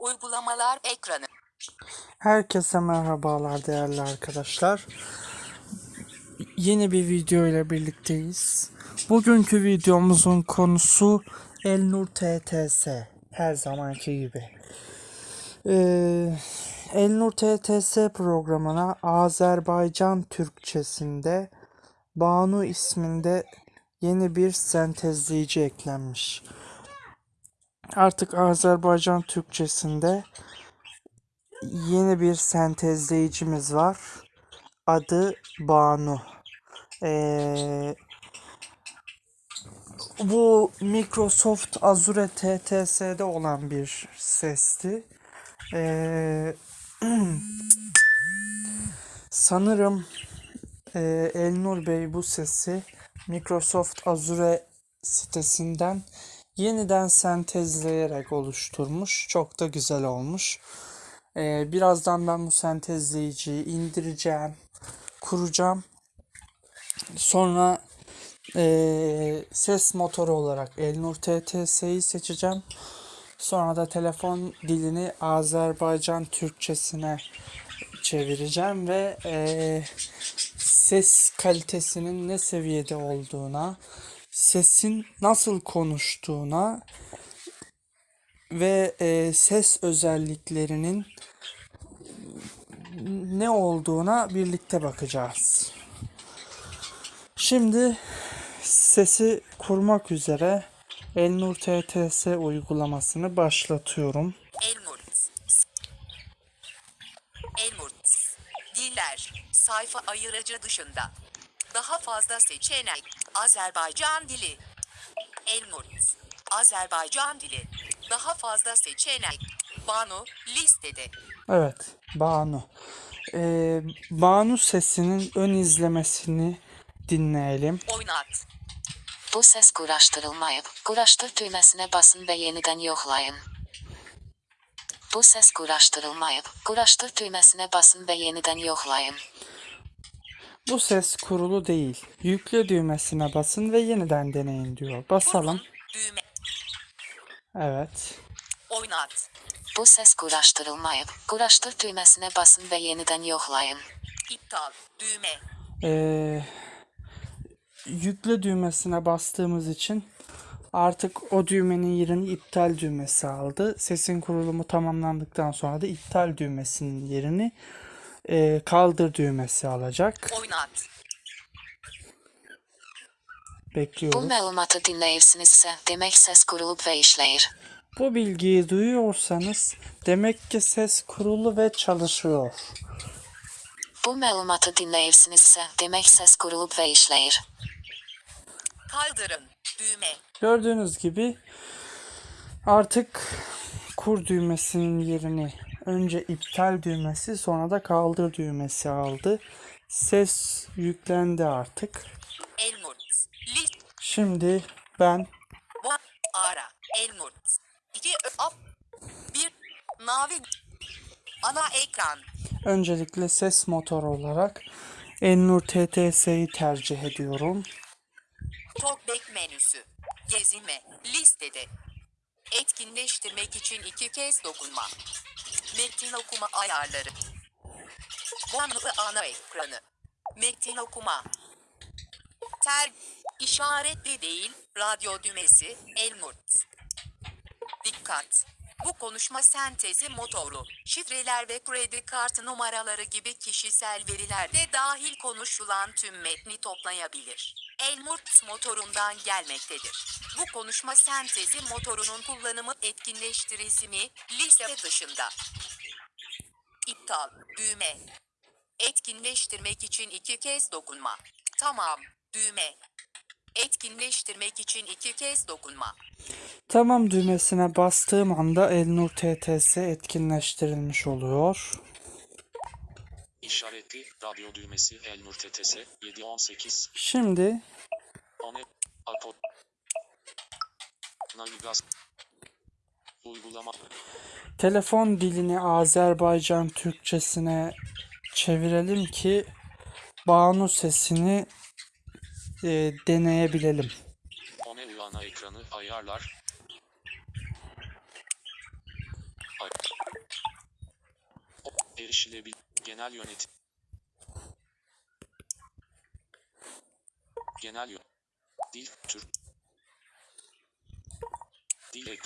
Uygulamalar ekranı. Herkese merhabalar değerli arkadaşlar. Yeni bir video ile birlikteyiz. Bugünkü videomuzun konusu Elnur TTS. Her zamanki gibi. Ee, Elnur TTS programına Azerbaycan Türkçesinde Banu isminde yeni bir sentezleyici eklenmiş. Artık Azerbaycan Türkçesinde yeni bir sentezleyicimiz var. Adı Banu. Ee, bu Microsoft Azure TTS'de olan bir sesti. Ee, sanırım e, Elnur Bey bu sesi Microsoft Azure sitesinden yeniden sentezleyerek oluşturmuş. Çok da güzel olmuş. Ee, birazdan ben bu sentezleyiciyi indireceğim, kuracağım. Sonra ee, ses motoru olarak Elnur TTS'yi seçeceğim. Sonra da telefon dilini Azerbaycan Türkçesine çevireceğim ve ee, ses kalitesinin ne seviyede olduğuna, sesin nasıl konuştuğuna ve e, ses özelliklerinin ne olduğuna birlikte bakacağız. Şimdi sesi kurmak üzere Elnur TTS uygulamasını başlatıyorum. Elmurt. Elmurt. Diller. Sayfa ayırıcı dışında. Daha fazla seçenek. Azerbaycan dili. Elmurt. Azerbaycan dili. Daha fazla seçenek. Banu listede. Evet, Banu. Ee, Banu sesinin ön izlemesini dinleyelim. Oynat. Bu ses kuraşdırılmayıb. Kuraşdır düymesine basın ve yeniden yoxlayın. Bu ses kuraşdırılmayıb. Kuraşdır düymesine basın ve yeniden yoxlayın. Bu ses kurulu değil. Yükle düğmesine basın ve yeniden deneyin diyor. Basalım. Düğme. Evet. Oynat. Bu ses kuraşdırılmayıb. Kuraşdır düymesine basın ve yeniden yoxlayın. İptal. Düğme. Ee, yükle düğmesine bastığımız için artık o düğmenin yerini iptal düğmesi aldı. Sesin kurulumu tamamlandıktan sonra da iptal düğmesinin yerini e, kaldır düğmesi alacak. Oynat. Bu Bekliyoruz. məlumatı dinləyirsinizsə, demək səs qurulub və işləyir. Bu bilgiyi duyuyorsanız demek ki ses kurulu ve çalışıyor. Bu məlumatı dinləyirsinizsə, demək səs qurulub və işləyir. Kaldırın. Düğme. Gördüğünüz gibi artık kur düğmesinin yerini önce iptal düğmesi sonra da kaldır düğmesi aldı. Ses yüklendi artık. Şimdi ben. Ara. Elmurt. 2 up. 1. Navi. Ana ekran. öncelikle ses motoru olarak Ennur TTS'yi tercih ediyorum. Talkback menüsü. Gezime. Listede. Etkinleştirmek için iki kez dokunma. Metin okuma ayarları. Banlı ana ekranı. Metin okuma. Ter işaretli değil, radyo düğmesi, Elmurt. Dikkat! Bu konuşma sentezi motoru, şifreler ve kredi kartı numaraları gibi kişisel veriler de dahil konuşulan tüm metni toplayabilir. Elmurt motorundan gelmektedir. Bu konuşma sentezi motorunun kullanımı etkinleştirisi mi, liste dışında. İptal, düğme. Etkinleştirmek için iki kez dokunma. Tamam, düğme. Etkinleştirmek için iki kez dokunma. Tamam düğmesine bastığım anda Elnur TTS etkinleştirilmiş oluyor. İşaretli radyo düğmesi Elnur TTS 718 Şimdi Ane Apo Navigas Uygulama telefon dilini Azerbaycan Türkçesine çevirelim ki Banu sesini e, deneyebilelim. One ana ekranı ayarlar Ay- erişilebilir. Genel yönetim. Genel yön. Dil, Türk. Dil ek.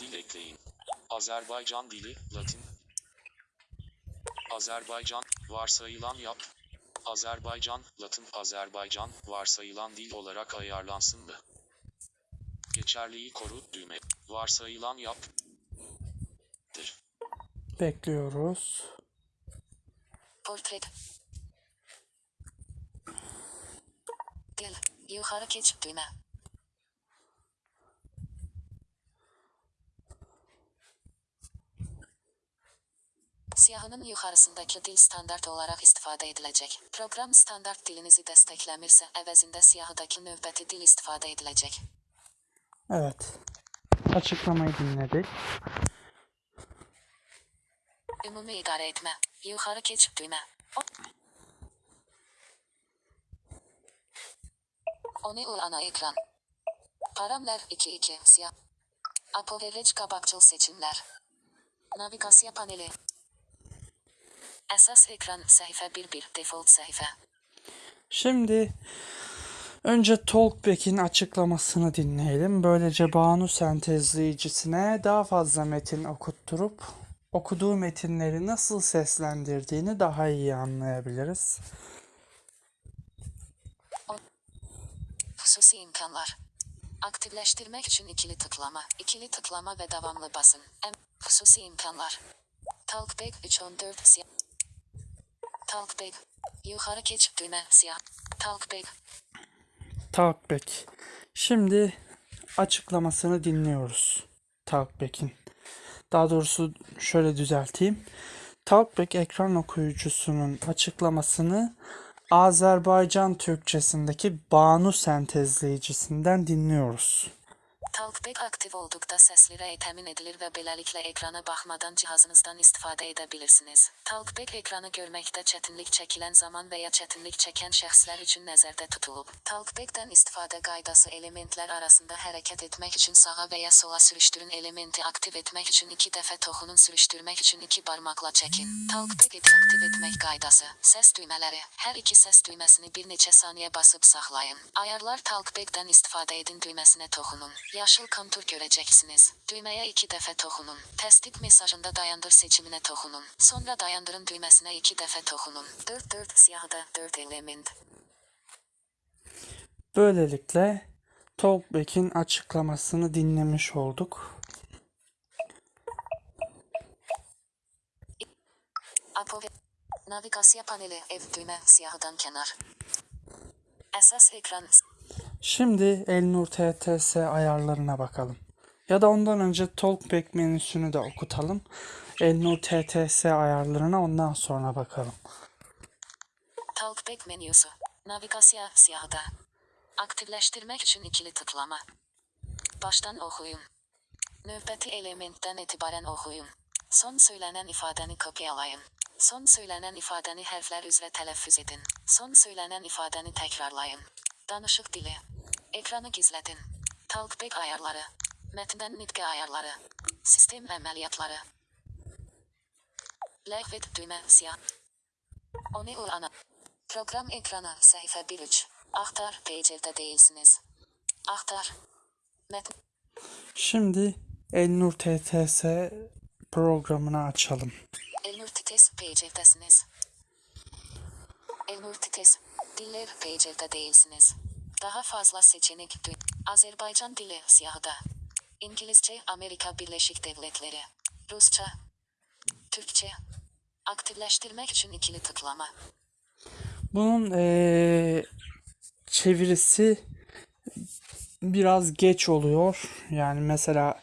Dil ekleyin. Azerbaycan dili, Latin. Azerbaycan, varsayılan yap. Azerbaycan, Latin Azerbaycan, varsayılan dil olarak ayarlansın mı? Geçerliği koru, düğme. Varsayılan yap. Dir. Bekliyoruz. Portret. Dil. Yukarı geç düğme. Siyahının yukarısındaki dil standart olarak istifade edilecek. Program standart dilinizi desteklemirse əvəzində siyahıdaki növbəti dil istifade edilecek. Evet. Açıklamayı dinledik. Ümumi idare etme. Yukarı geç düğme. Onu ana ekran. Paramlar 2-2 siyah. Apoverage kabakçıl seçimler. Navigasyon paneli. Esas ekran sayfa 1-1 default sayfa. Şimdi önce Talkback'in açıklamasını dinleyelim. Böylece Banu sentezleyicisine daha fazla metin okutturup okuduğu metinleri nasıl seslendirdiğini daha iyi anlayabiliriz. Hususi imkanlar. Aktifleştirmek için ikili tıklama, ikili tıklama ve devamlı basın. Hususi imkanlar. Talkback 314 siyah. Talkback. Yukarı geç düğme siyah. Talkback. Talkback. Şimdi açıklamasını dinliyoruz. Talkback'in. Daha doğrusu şöyle düzelteyim. Talkback ekran okuyucusunun açıklamasını Azerbaycan Türkçesindeki Banu sentezleyicisinden dinliyoruz. Talkback aktif oldukda səsli təmin edilir və beləliklə ekrana baxmadan cihazınızdan istifadə edə bilirsiniz. Talkback ekranı görməkdə çətinlik çəkilən zaman və ya çətinlik çəkən şəxslər üçün nəzərdə tutulub. Talkbackdən istifadə qaydası elementlər arasında hərəkət etmək üçün sağa və ya sola sürüşdürün elementi aktiv etmək üçün iki dəfə toxunun sürüşdürmək üçün iki barmaqla çəkin. Talkback aktiv etmək qaydası. Səs düymələri. Hər iki səs düyməsini bir neçə saniyə basıb saxlayın. Ayarlar Talkback'dən istifadə edin düyməsinə toxunun. Yaşıl kontur görəcəksiniz. Düyməyə iki dəfə toxunun. Təsdiq mesajında dayandır seçiminə toxunun. Sonra dayandırın düyməsinə iki dəfə toxunun. 4-4 siyahıda 4 element. Böylelikle Talkback'in açıklamasını dinlemiş olduk. Apo ve navigasyon paneli ev düğme siyahıdan kenar. Əsas ekran Şimdi Elnur TTS ayarlarına bakalım. Ya da ondan önce Talkback menüsünü de okutalım. Elnur TTS ayarlarına ondan sonra bakalım. Talkback menüsü. Navigasyon siyahıda. Aktifleştirmek için ikili tıklama. Baştan okuyun. Növbəti elementdən etibarən oxuyun. Son söylənən ifadəni kopyalayın. Son söylənən ifadəni hərflər üzrə tələffüz edin. Son söylənən ifadəni təkrarlayın. Danışıq dili. Ekranı gizlədin. Talkback ayarları. Mətndən nitqə ayarları. Sistem əməliyyatları. Ləğv et düymə siyah. Onu ana. Program ekranı sayfa 1-3. Aktar page'de değilsiniz. Aktar. Metin. Şimdi Elnur TTS programını açalım. Elnur Tites page'desiniz. Elnur Tites. Diller page'de değilsiniz. Daha fazla seçenek Azerbaycan dili siyahda. İngilizce Amerika Birleşik Devletleri. Rusça. Türkçe. Aktifleştirmek için ikili tıklama. Bunun eee, çevirisi biraz geç oluyor. Yani mesela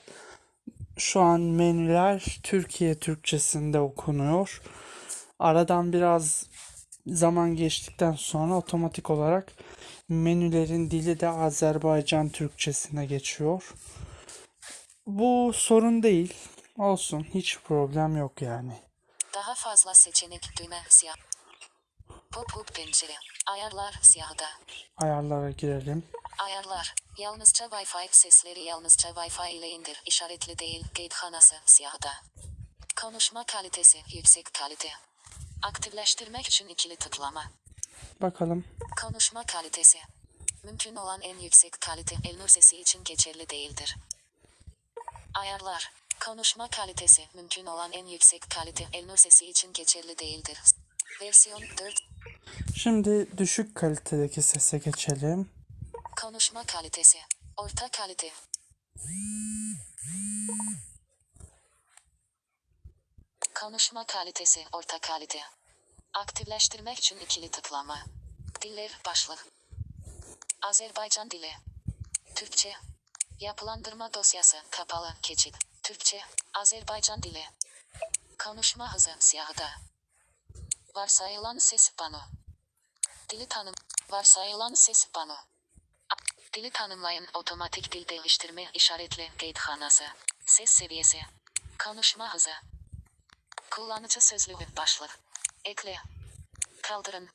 şu an menüler Türkiye Türkçesinde okunuyor. Aradan biraz zaman geçtikten sonra otomatik olarak menülerin dili de Azerbaycan Türkçesine geçiyor. Bu sorun değil. Olsun. Hiç problem yok yani. Daha fazla seçenek düğme siyah. Pop-up pencere. Ayarlar siyahda. Ayarlara girelim. Ayarlar. Yalnızca Wi-Fi sesleri yalnızca Wi-Fi ile indir. İşaretli değil. Gatehanası siyahda. Konuşma kalitesi yüksek kalite. Aktifleştirmek için ikili tıklama. Bakalım. Konuşma kalitesi. Mümkün olan en yüksek kalite Elnur sesi için geçerli değildir. Ayarlar. Konuşma kalitesi mümkün olan en yüksek kalite Elnur sesi için geçerli değildir. Versiyon 4. Şimdi düşük kalitedeki sese geçelim. Konuşma kalitesi. Orta kalite. Konuşma kalitesi orta kalite. Aktifleştirmek için ikili tıklama. Diller başlık. Azerbaycan dili. Türkçe. Yapılandırma dosyası kapalı keçit. Türkçe. Azerbaycan dili. Konuşma hızı siyahda. Varsayılan ses pano. Dili tanım. Varsayılan ses pano. Dili tanımlayın otomatik dil değiştirme işaretli gatehanası. Ses seviyesi. Konuşma hızı. Kullanıcı sözlüğü başlık. Ekle. Kaldırın.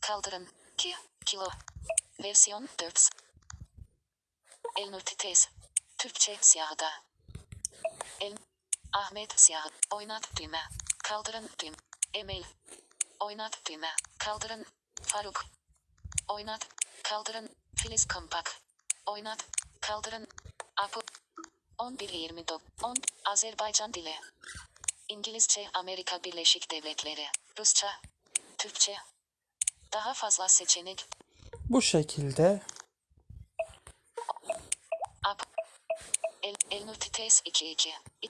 Kaldırın. 2 kilo. Versiyon 4. Elnur Titez. Türkçe siyahda. El Ahmet siyah. Oynat düğme. Kaldırın düğme. Emel. Oynat düğme. Kaldırın. Faruk. Oynat. Kaldırın. Filiz Kompak. Oynat. Kaldırın. Apu. 11.29. 10. Azerbaycan dili. İngilizce Amerika Birleşik Devletleri. Rusça. Türkçe. Daha fazla seçenek. Bu şekilde Apu. El, Elnur Tites 22. İ-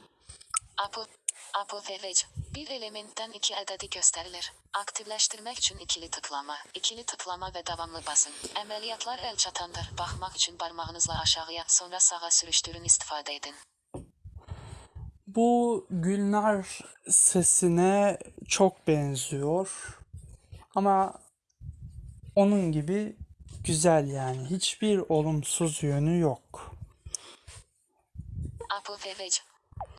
Apu. Apu Verage. Bir elementten iki adedi gösterilir. Aktifleştirmek için ikili tıklama. İkili tıklama ve devamlı basın. Ameliyatlar el çatandır. Bakmak için parmağınızla aşağıya sonra sağa sürüştürün istifade edin. Bu Gülnar sesine çok benziyor. Ama onun gibi güzel yani. Hiçbir olumsuz yönü yok. Verage.